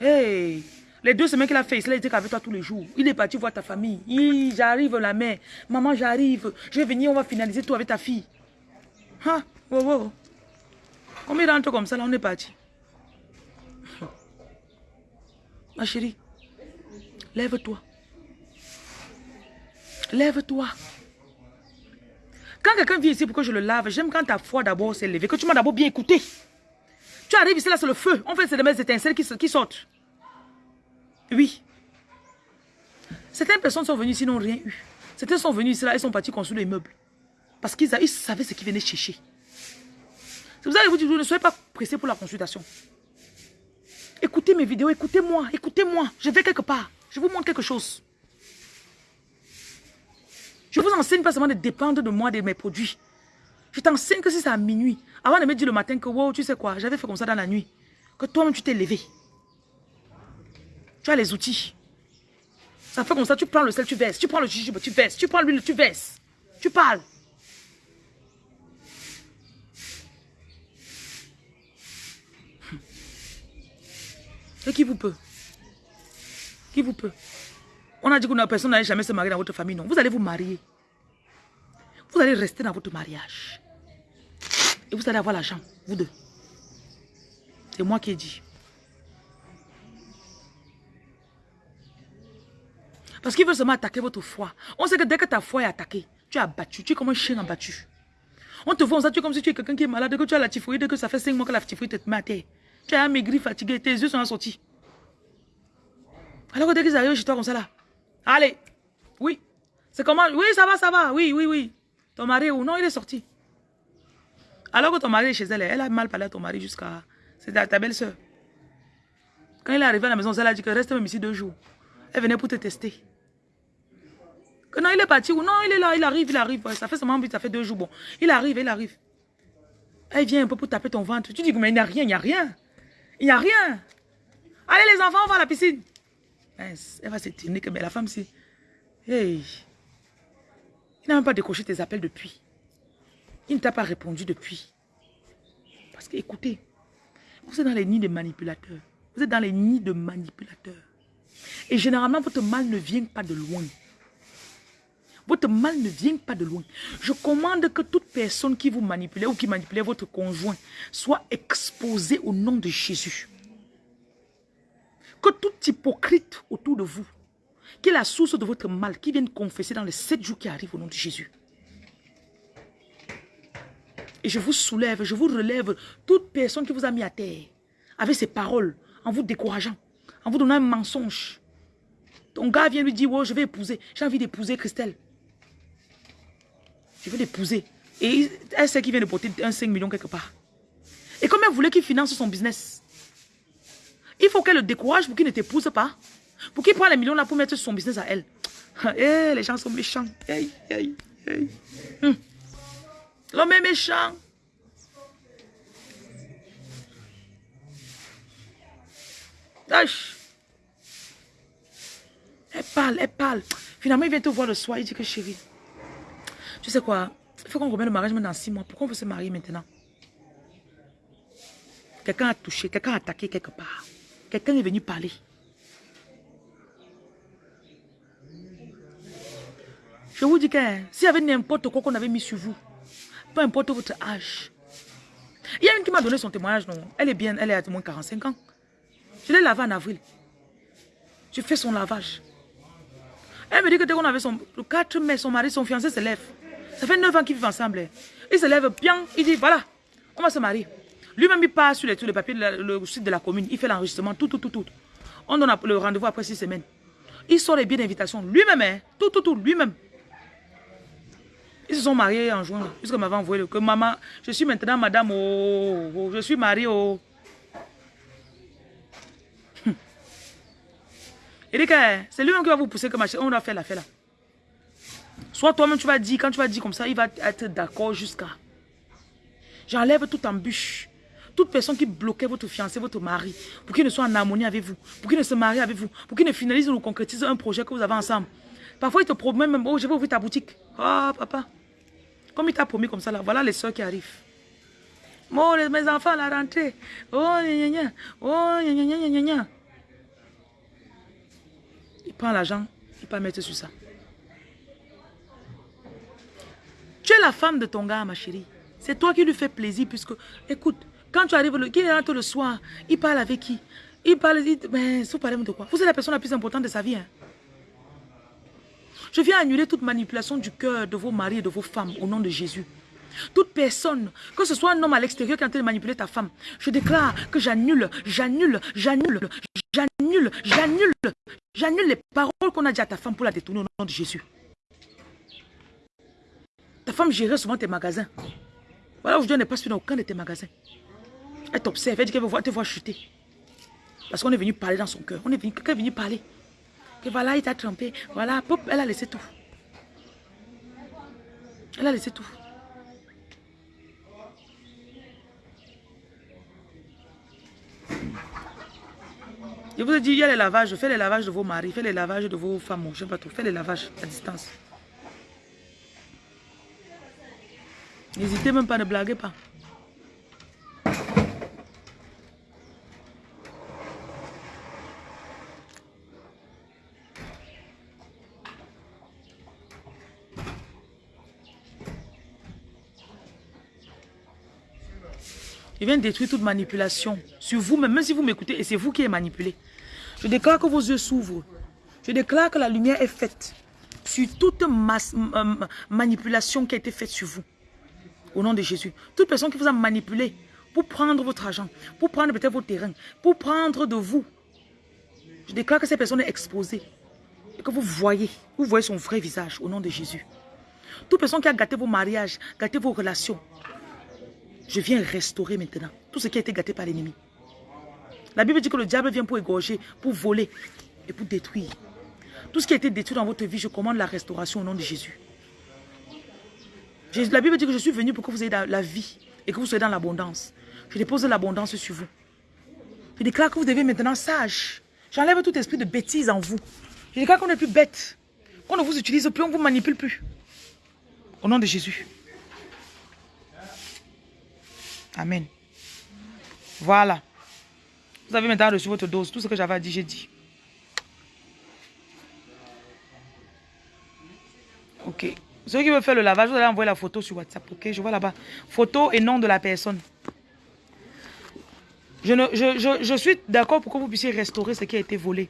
Hey, les deux semaines qu'il a fait il était avec toi tous les jours. Il est parti voir ta famille. J'arrive la mère. Maman, j'arrive. Je vais venir, on va finaliser tout avec ta fille. Hein? Oh, oh. Comme il rentre comme ça, là, on est parti. [LAUGHS] Ma chérie, lève-toi. Lève-toi. Quand quelqu'un vient ici pour que je le lave, j'aime quand ta foi d'abord s'est levée, que tu m'as d'abord bien écouté. Tu arrives ici, là, c'est le feu. On fait c'est des étincelles qui, qui sortent. Oui. Certaines personnes sont venues ici, n'ont rien eu. Certaines sont venues ici, là, elles sont parties construire des meubles. Parce qu'ils savaient ce qu'ils venaient chercher. C'est pour ça que vous ne soyez pas pressés pour la consultation. Écoutez mes vidéos, écoutez-moi, écoutez-moi. Je vais quelque part. Je vous montre quelque chose. Je vous enseigne pas seulement de dépendre de moi, de mes produits. Je t'enseigne que si c'est à minuit, avant de me dire le matin que, wow, tu sais quoi, j'avais fait comme ça dans la nuit, que toi-même tu t'es levé. Tu as les outils. Ça fait comme ça, tu prends le sel, tu verses. Tu prends le jujube, tu verses. Tu prends l'huile, tu verses. Tu parles. Et qui vous peut? Qui vous peut? On a dit que personne n'allait jamais se marier dans votre famille. Non, vous allez vous marier. Vous allez rester dans votre mariage. Et vous allez avoir l'argent, vous deux. C'est moi qui ai dit. Parce qu'ils veulent seulement attaquer votre foi. On sait que dès que ta foi est attaquée, tu es abattu. Tu es comme un chien abattu. On te voit, ça, tu es comme si tu es quelqu'un qui est malade, que tu as la typhoïde, que ça fait 5 mois que la typhoïde te met à terre. Tu es amaigri, fatigué, tes yeux sont sortis. Alors que dès qu'ils arrivent chez toi comme ça là, allez, oui, c'est comment, oui, ça va, ça va, oui, oui, oui. Ton mari ou non, il est sorti. Alors que ton mari est chez elle, elle a mal parlé à ton mari jusqu'à, c'est ta, belle-soeur. Quand il est arrivé à la maison, elle a dit que reste même ici deux jours. Elle venait pour te tester. Que non, il est parti ou non, il est là, il arrive, il arrive. ça fait seulement, ça fait deux jours. Bon, il arrive, il arrive. Elle vient un peu pour taper ton ventre. Tu dis, mais il n'y a rien, il n'y a rien. Il n'y a rien. Allez les enfants, on va à la piscine. Elle va s'étonner que mais la femme, c'est... Hey. Il n'a même pas décroché tes appels depuis. Il ne t'a pas répondu depuis. Parce que, écoutez, vous êtes dans les nids de manipulateurs. Vous êtes dans les nids de manipulateurs. Et généralement, votre mal ne vient pas de loin. Votre mal ne vient pas de loin. Je commande que toute personne qui vous manipule ou qui manipule votre conjoint soit exposée au nom de Jésus. Que tout hypocrite autour de vous, qui est la source de votre mal, qui vienne confesser dans les sept jours qui arrivent au nom de Jésus. Et je vous soulève, je vous relève toute personne qui vous a mis à terre avec ses paroles, en vous décourageant, en vous donnant un mensonge. Ton gars vient lui dire, oh, je vais épouser, j'ai envie d'épouser Christelle. Je veux l'épouser. Et elle sait qu'il vient de porter un 5 millions quelque part. Et comme elle voulait qu'il finance son business, il faut qu'elle le décourage pour qu'il ne t'épouse pas. Pour qu'il prenne les millions là pour mettre son business à elle. [LAUGHS] Eh, les gens sont méchants. Hum. L'homme est méchant. Elle parle, elle parle. Finalement, il vient te voir le soir, il dit que chérie, tu sais quoi? Il faut qu'on remette le mariage dans six mois. Pourquoi on veut se marier maintenant? Quelqu'un a touché, quelqu'un a attaqué quelque part. Quelqu'un est venu parler. Je vous dis que s'il y avait n'importe quoi qu'on avait mis sur vous, peu importe votre âge. Il y a une qui m'a donné son témoignage, non? Elle est bien, elle est à moins 45 ans. Je l'ai lavé en avril. Je fais son lavage. Elle me dit que dès qu'on avait son... Le 4 mai, son mari, son fiancé se lève. Ça fait 9 ans qu'ils vivent ensemble. Il se lève bien, il dit, voilà, on va se marier. Lui-même, il passe sur les, les papiers, le site de la commune, il fait l'enregistrement, tout, tout, tout, tout. On donne le rendez-vous après 6 semaines. Il sort les billets d'invitation, lui-même, hein, tout, tout, tout, lui-même. Ils se sont mariés en juin, puisque m'avait envoyé que maman, je suis maintenant madame, oh, oh je suis mariée, oh. Il dit que c'est lui-même qui va vous pousser comme on doit faire l'affaire là. Soit toi-même, tu vas dire, quand tu vas dire comme ça, il va être d'accord jusqu'à... J'enlève toute embûche. Toute personne qui bloquait votre fiancé, votre mari, pour qu'il ne soit en harmonie avec vous, pour qu'il ne se marie avec vous, pour qu'il ne finalise ou concrétise un projet que vous avez ensemble. Parfois, il te promet même, oh, je vais ouvrir ta boutique. Oh, papa. Comme il t'a promis comme ça, là, voilà les soeurs qui arrivent. Oh, mes enfants, la rentrée. Oh, gna gna. Oh, gna gna gna gna. Il prend l'argent, il peut mettre sur ça. Tu es la femme de ton gars, ma chérie. C'est toi qui lui fais plaisir puisque, écoute, quand tu arrives, le, il rentre le soir, il parle avec qui? Il parle, il dit, mais vous parlez de quoi? Vous êtes la personne la plus importante de sa vie. hein. Je viens annuler toute manipulation du cœur de vos maris et de vos femmes au nom de Jésus. Toute personne, que ce soit un homme à l'extérieur qui est en train de manipuler ta femme, je déclare que j'annule, j'annule, j'annule, j'annule, j'annule, j'annule les paroles qu'on a dit à ta femme pour la détourner au nom de Jésus. Ta femme gérait souvent tes magasins. Voilà, aujourd'hui, on n'est pas suivi dans aucun de tes magasins. Elle t'observe, elle dit qu'elle veut te voir chuter. Parce qu'on est venu parler dans son cœur. On est venu, quelqu'un est venu parler. Que voilà, il t'a trompé. Voilà, pop, elle a laissé tout. Elle a laissé tout. Je vous ai dit, il y a les lavages. Faites les lavages de vos maris, faites les lavages de vos femmes. Je ne sais pas trop. Faites les lavages à distance. N'hésitez même pas, ne blaguez pas. Il vient détruire toute manipulation sur vous, même si vous m'écoutez et c'est vous qui êtes manipulé. Je déclare que vos yeux s'ouvrent. Je déclare que la lumière est faite sur toute manipulation qui a été faite sur vous. Au nom de Jésus. Toute personne qui vous a manipulé pour prendre votre argent, pour prendre peut-être vos terrains, pour prendre de vous. Je déclare que cette personne est exposée. Et que vous voyez, vous voyez son vrai visage au nom de Jésus. Toute personne qui a gâté vos mariages, gâté vos relations, je viens restaurer maintenant tout ce qui a été gâté par l'ennemi. La Bible dit que le diable vient pour égorger, pour voler et pour détruire. Tout ce qui a été détruit dans votre vie, je commande la restauration au nom de Jésus. La Bible dit que je suis venu pour que vous ayez la, vie et que vous soyez dans l'abondance. Je dépose l'abondance sur vous. Je déclare que vous devez maintenant sage. J'enlève tout esprit de bêtise en vous. Je déclare qu'on n'est plus bête. Qu'on ne vous utilise plus, on ne vous manipule plus. Au nom de Jésus. Amen. Voilà. Vous avez maintenant reçu votre dose. Tout ce que j'avais dire, j'ai dit. Ok. Ceux qui veulent faire le lavage, vous allez envoyer la photo sur WhatsApp. Ok, je vois là-bas. Photo et nom de la personne. Je, ne, je, je, je suis d'accord pour que vous puissiez restaurer ce qui a été volé.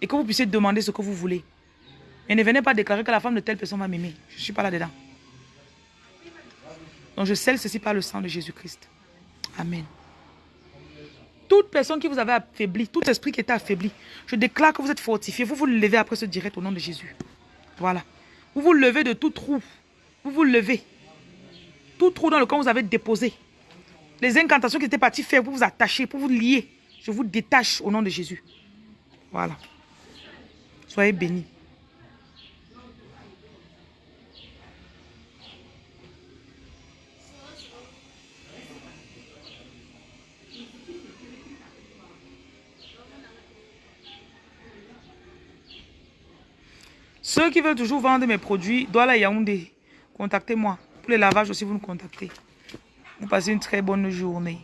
Et que vous puissiez demander ce que vous voulez. Mais ne venez pas déclarer que la femme de telle personne va m'aimer. Je ne suis pas là-dedans. Donc je scelle ceci par le sang de Jésus-Christ. Amen. Toute personne qui vous avait affaibli, tout esprit qui était affaibli, je déclare que vous êtes fortifié. Vous vous levez après ce direct au nom de Jésus. Voilà. Vous vous levez de tout trou. Vous vous levez. Tout trou dans lequel vous avez déposé. Les incantations qui étaient parties faire pour vous attacher, pour vous lier. Je vous détache au nom de Jésus. Voilà. Soyez bénis. Ceux qui veulent toujours vendre mes produits, Douala Yaoundé, contactez-moi. Pour les lavages aussi, vous nous contactez. Vous passez une très bonne journée.